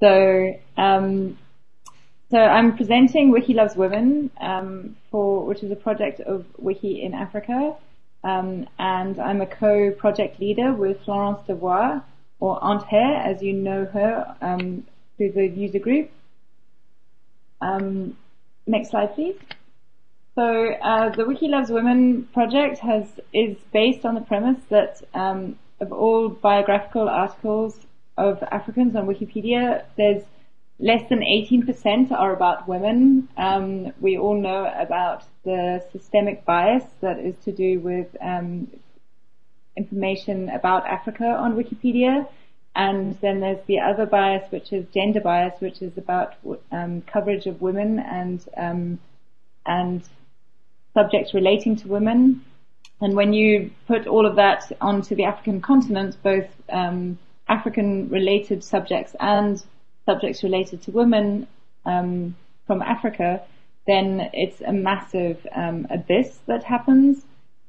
So, um, so I'm presenting Wiki Loves Women um, for which is a project of Wiki in Africa, um, and I'm a co-project leader with Florence Devouard or Anthere, as you know her um, through the user group. Um, next slide, please. So uh, the Wiki Loves Women project has is based on the premise that um, of all biographical articles of Africans on Wikipedia, there's less than 18% are about women. Um, we all know about the systemic bias that is to do with um, information about Africa on Wikipedia. And then there's the other bias, which is gender bias, which is about um, coverage of women and um, and subjects relating to women. And when you put all of that onto the African continent, both um, African-related subjects and subjects related to women um, from Africa, then it's a massive um, abyss that happens.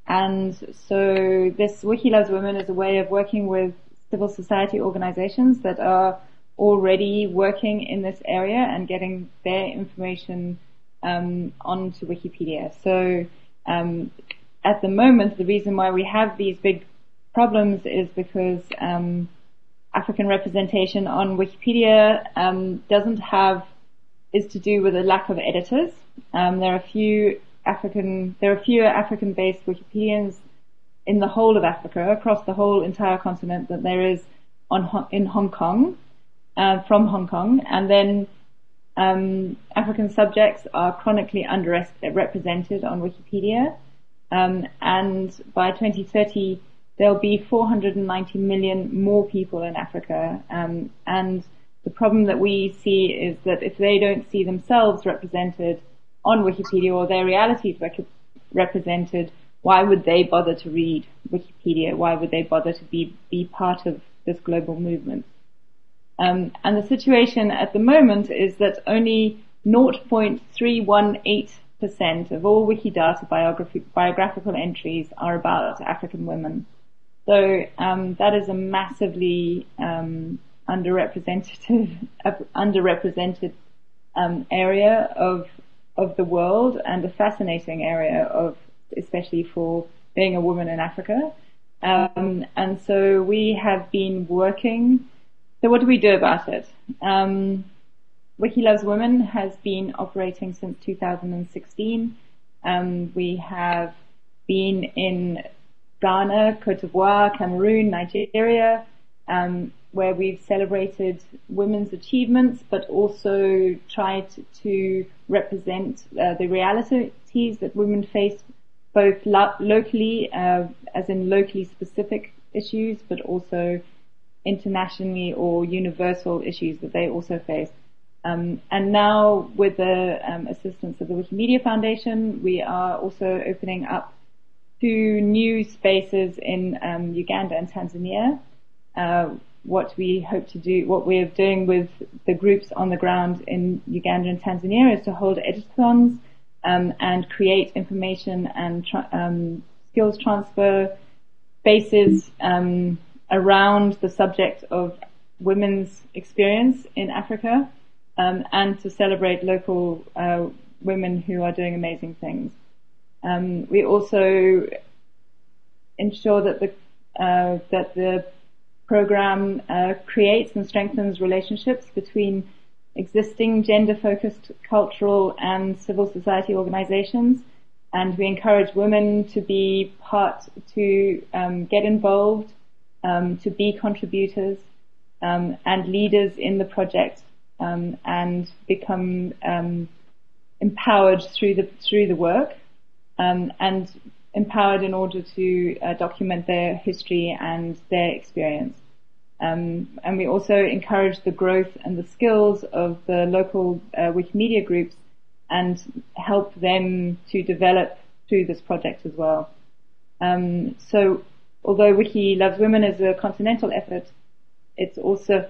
And so this Wiki Loves Women is a way of working with civil society organizations that are already working in this area and getting their information um, onto Wikipedia. So um, at the moment, the reason why we have these big problems is because um, African representation on Wikipedia um, doesn't have is to do with a lack of editors. Um, there are few African there are fewer African-based Wikipedians in the whole of Africa across the whole entire continent than there is on in Hong Kong uh, from Hong Kong, and then um, African subjects are chronically underrepresented on Wikipedia. Um, and by 2030, there'll be 490 million more people in Africa. Um, and the problem that we see is that if they don't see themselves represented on Wikipedia or their realities rec- represented, why would they bother to read Wikipedia? Why would they bother to be, be part of this global movement? Um, and the situation at the moment is that only 0.318% of all Wikidata biographical entries are about African women. So um, that is a massively um, underrepresented underrepresented um, area of of the world and a fascinating area of especially for being a woman in Africa. Um, and so we have been working. So what do we do about it? Um, Wiki Loves Women has been operating since 2016. Um, we have been in Ghana, Cote d'Ivoire, Cameroon, Nigeria, um, where we've celebrated women's achievements, but also tried to represent uh, the realities that women face both lo- locally, uh, as in locally specific issues, but also internationally or universal issues that they also face. Um, and now, with the um, assistance of the Wikimedia Foundation, we are also opening up to new spaces in um, Uganda and Tanzania. Uh, what we hope to do, what we're doing with the groups on the ground in Uganda and Tanzania is to hold editathons um, and create information and tra- um, skills transfer spaces um, around the subject of women's experience in Africa um, and to celebrate local uh, women who are doing amazing things. Um, we also ensure that the uh, that the program uh, creates and strengthens relationships between existing gender-focused cultural and civil society organizations, and we encourage women to be part, to um, get involved, um, to be contributors um, and leaders in the project, um, and become um, empowered through the through the work um, and empowered in order to uh, document their history and their experience. Um, and we also encourage the growth and the skills of the local uh, Wikimedia groups and help them to develop through this project as well. Um, so although Wiki Loves Women is a continental effort, it's also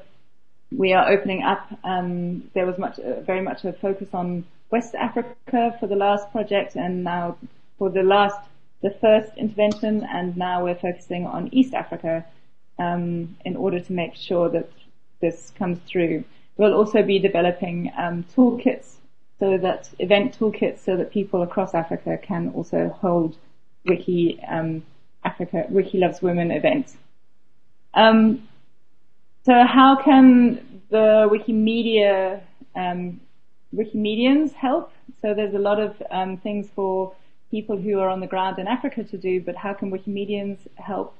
we are opening up. Um, there was much, uh, very much a focus on West Africa for the last project, and now for the last, the first intervention, and now we're focusing on East Africa um, in order to make sure that this comes through. We'll also be developing um, toolkits so that event toolkits so that people across Africa can also hold Wiki um, Africa Wiki Loves Women events. Um, so how can the Wikimedia um, Wikimedians help? So there's a lot of um, things for people who are on the ground in Africa to do, but how can Wikimedians help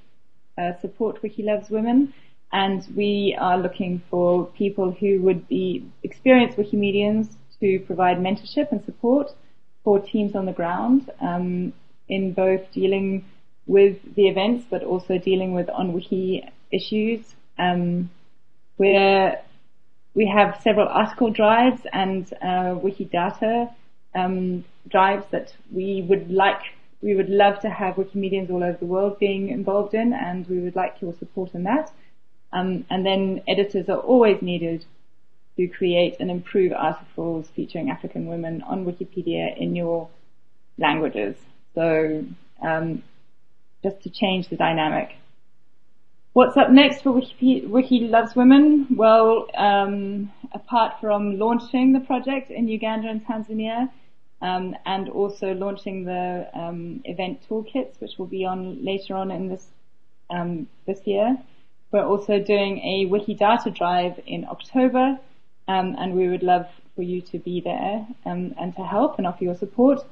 uh, support Wiki Loves Women? And we are looking for people who would be experienced Wikimedians to provide mentorship and support for teams on the ground um, in both dealing with the events, but also dealing with on wiki issues. Um, where we have several article drives and uh, Wikidata um, drives that we would like, we would love to have Wikimedians all over the world being involved in, and we would like your support in that. Um, and then editors are always needed to create and improve articles featuring African women on Wikipedia in your languages. So um, just to change the dynamic. What's up next for Wiki, Wiki Loves Women? Well, um, apart from launching the project in Uganda and Tanzania, um, and also launching the um, event toolkits, which will be on later on in this um, this year. We're also doing a Wikidata drive in October, um, and we would love for you to be there um, and to help and offer your support.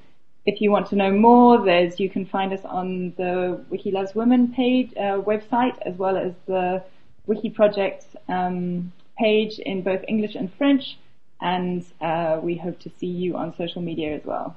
If you want to know more, there's you can find us on the Wiki Loves Women page uh, website as well as the Wiki Project um, page in both English and French. And uh, we hope to see you on social media as well.